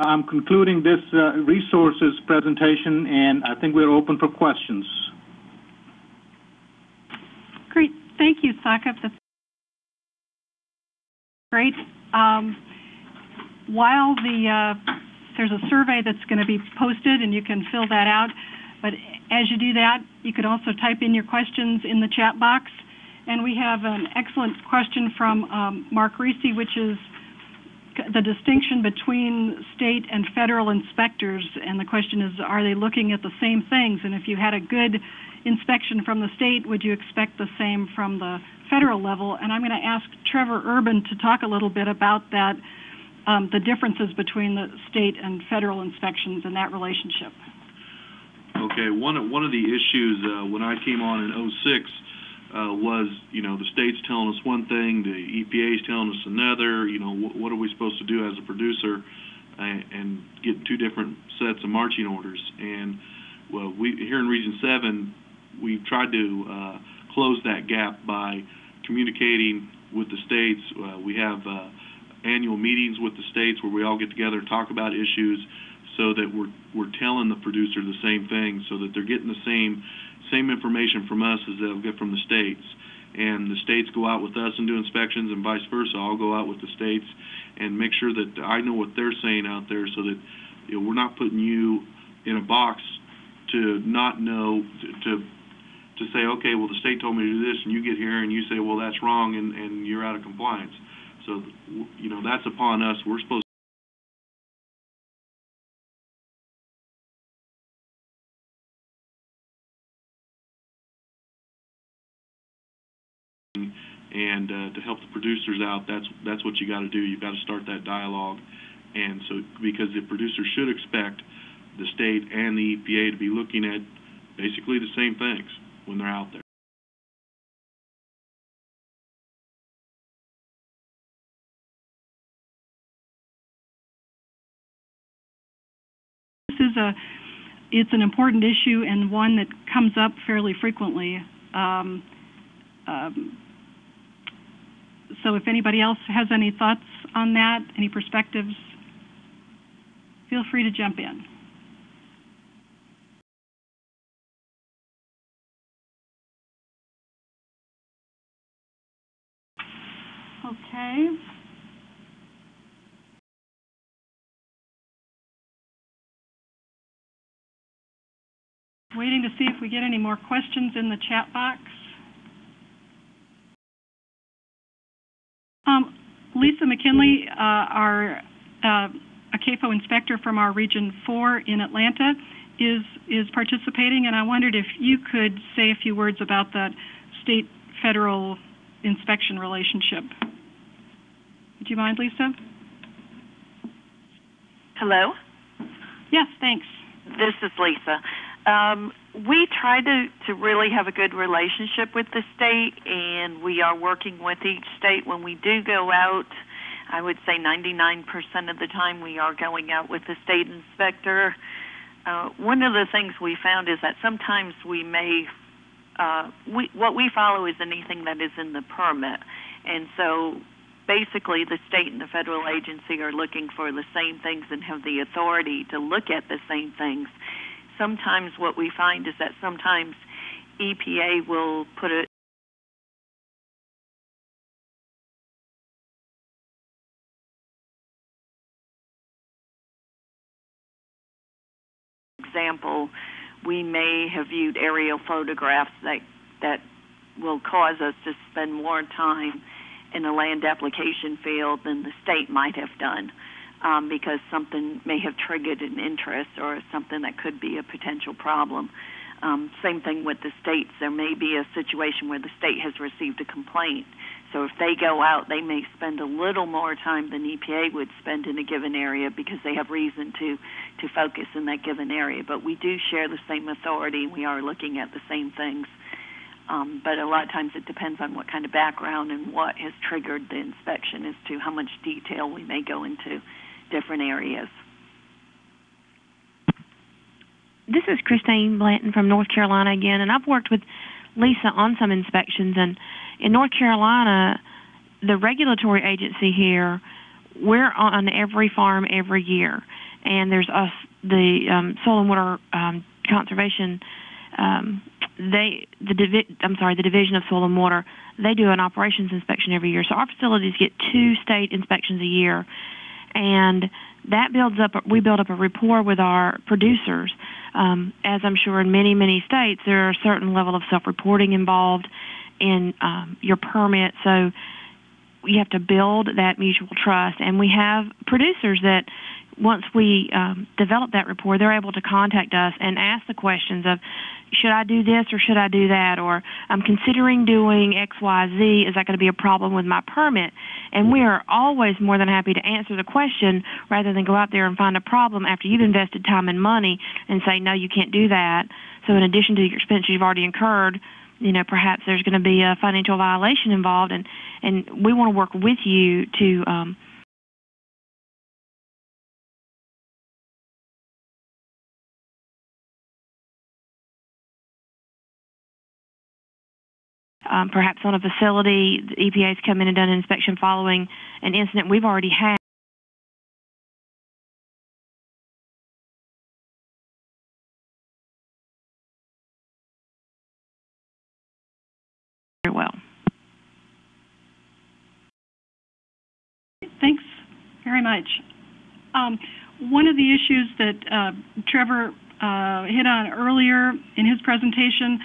I'm concluding this uh, resources presentation, and I think we're open for questions. Great. Thank you. That's great. Um, while the uh, there's a survey that's going to be posted, and you can fill that out. But as you do that, you could also type in your questions in the chat box. And we have an excellent question from um, Mark Reese, which is the distinction between state and federal inspectors. And the question is, are they looking at the same things? And if you had a good inspection from the state, would you expect the same from the federal level? And I'm going to ask Trevor Urban to talk a little bit about that, um, the differences between the state and federal inspections and that relationship. Okay, one of, one of the issues uh, when I came on in 06 uh, was, you know, the state's telling us one thing, the EPA's telling us another, you know, wh- what are we supposed to do as a producer and, and get two different sets of marching orders? And, well, we, here in Region 7, we've tried to uh, close that gap by communicating with the states. Uh, we have uh, annual meetings with the states where we all get together and talk about issues so that we're, we're telling the producer the same thing so that they're getting the same same information from us as they'll get from the states. And the states go out with us and do inspections, and vice versa. I'll go out with the states and make sure that I know what they're saying out there, so that you know, we're not putting you in a box to not know to, to to say, okay, well the state told me to do this, and you get here and you say, well that's wrong, and and you're out of compliance. So you know that's upon us. We're supposed and uh, to help the producers out, that's that's what you got to do. You've got to start that dialogue, and so because the producers should expect the state and the EPA to be looking at basically the same things when they're out there. This is a it's an important issue and one that comes up fairly frequently. Um, um, so if anybody else has any thoughts on that, any perspectives, feel free to jump in. Okay. Waiting to see if we get any more questions in the chat box. Um, Lisa McKinley, uh, our uh, a CAFO inspector from our Region 4 in Atlanta, is is participating, and I wondered if you could say a few words about that state-federal inspection relationship. Do you mind, Lisa? Hello, Yes, thanks. this is Lisa. Um, we try to, to really have a good relationship with the state, and we are working with each state when we do go out. I would say 99% of the time we are going out with the state inspector. Uh, one of the things we found is that sometimes we may, uh, we, what we follow is anything that is in the permit. And so basically the state and the federal agency are looking for the same things and have the authority to look at the same things sometimes what we find is that sometimes EPA will put a example, we may have viewed aerial photographs that that will cause us to spend more time in a land application field than the state might have done um, because something may have triggered an interest or something that could be a potential problem. Um, same thing with the states. There may be a situation where the state has received a complaint. So if they go out, they may spend a little more time than EPA would spend in a given area because they have reason to to focus in that given area. But we do share the same authority. We are looking at the same things. Um, but a lot of times it depends on what kind of background and what has triggered the inspection as to how much detail we may go into different areas. This is Christine Blanton from North Carolina again, and I've worked with Lisa on some inspections. And in North Carolina, the regulatory agency here, we're on every farm every year. and there's us, the um, Soil and Water um, Conservation. Um, they, the divi- I'm sorry, the Division of Soil and Water. They do an operations inspection every year. So our facilities get two state inspections a year, and that builds up. We build up a rapport with our producers. Um, as I'm sure in many many states, there are a certain level of self-reporting involved in um, your permit. So you have to build that mutual trust. And we have producers that once we um, develop that rapport, they're able to contact us and ask the questions of, should I do this or should I do that? Or I'm considering doing X, Y, Z. Is that going to be a problem with my permit? And we are always more than happy to answer the question rather than go out there and find a problem after you've invested time and money and say, no, you can't do that. So in addition to your expenses you've already incurred, you know, perhaps there's going to be a financial violation involved, and and we want to work with you to um, um, perhaps on a facility, the EPA's come in and done an inspection following an incident we've already had. Very well. Thanks very much. Um, one of the issues that uh, Trevor uh, hit on earlier in his presentation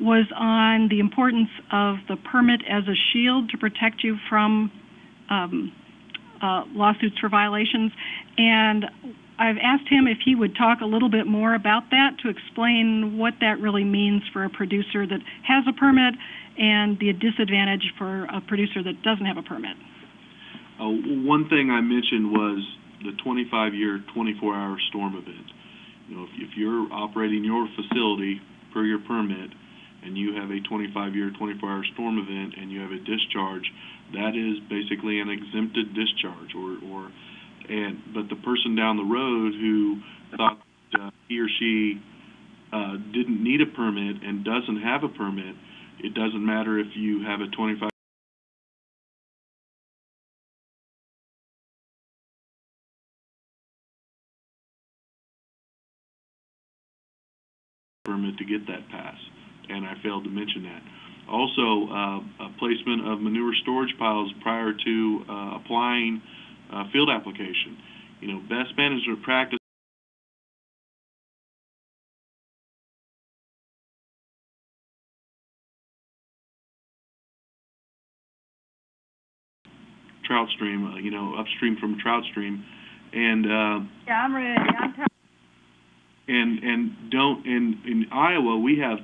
was on the importance of the permit as a shield to protect you from um, uh, lawsuits for violations. And I've asked him if he would talk a little bit more about that to explain what that really means for a producer that has a permit and the disadvantage for a producer that doesn't have a permit. Uh, one thing I mentioned was the 25-year, 24-hour storm event. You know, if, if you're operating your facility per your permit, and you have a 25-year, 24-hour storm event, and you have a discharge, that is basically an exempted discharge. Or, or, and but the person down the road who thought uh, he or she uh, didn't need a permit and doesn't have a permit, it doesn't matter if you have a 25 permit to get that pass, and I failed to mention that. Also, uh, a placement of manure storage piles prior to uh, applying uh, field application. You know, best management practice trout stream, uh, you know, upstream from trout stream, and uh, Yeah, I'm ready. I'm t- and and don't in in Iowa we have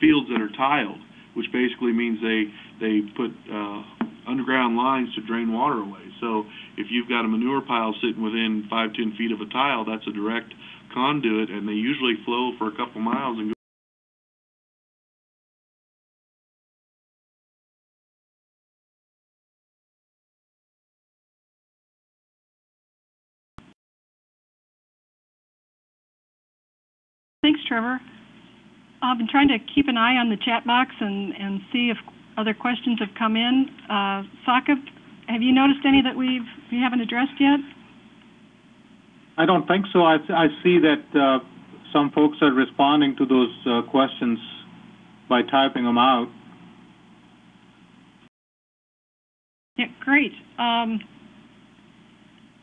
fields that are tiled, which basically means they they put uh, underground lines to drain water away. So if you've got a manure pile sitting within five ten feet of a tile, that's a direct conduit, and they usually flow for a couple miles and go. Thanks, Trevor. I've been trying to keep an eye on the chat box and, and see if other questions have come in. Uh, Sakib, have you noticed any that we've, we haven't addressed yet? I don't think so. I, I see that uh, some folks are responding to those uh, questions by typing them out. Yeah, great. Um,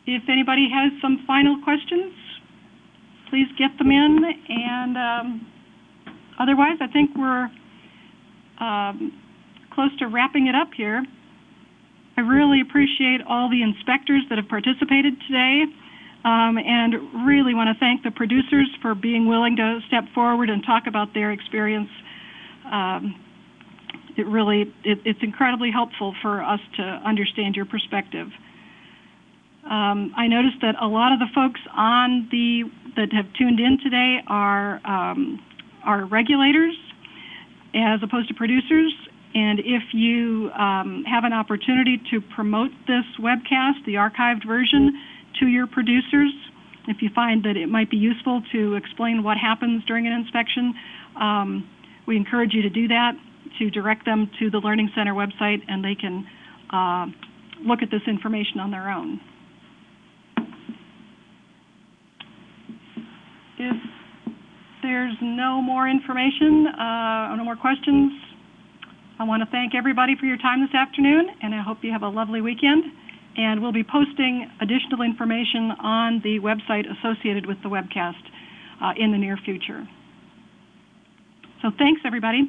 if anybody has some final questions, please get them in. And um, otherwise, I think we're um, close to wrapping it up here. I really appreciate all the inspectors that have participated today. Um, and really want to thank the producers for being willing to step forward and talk about their experience. Um, it really it, it's incredibly helpful for us to understand your perspective. Um, I noticed that a lot of the folks on the that have tuned in today are um, are regulators as opposed to producers. And if you um, have an opportunity to promote this webcast, the archived version, to your producers, if you find that it might be useful to explain what happens during an inspection, um, we encourage you to do that, to direct them to the Learning Center website, and they can uh, look at this information on their own. if there's no more information, uh, or no more questions, I want to thank everybody for your time this afternoon, and I hope you have a lovely weekend. And we'll be posting additional information on the website associated with the webcast uh, in the near future. So thanks, everybody.